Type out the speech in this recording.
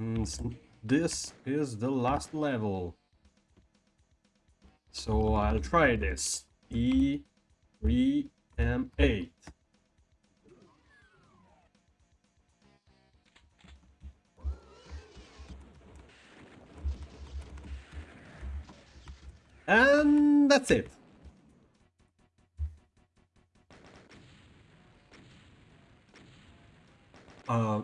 Mm, this is the last level. So I'll try this. E, 3, M8. And that's it. Uh,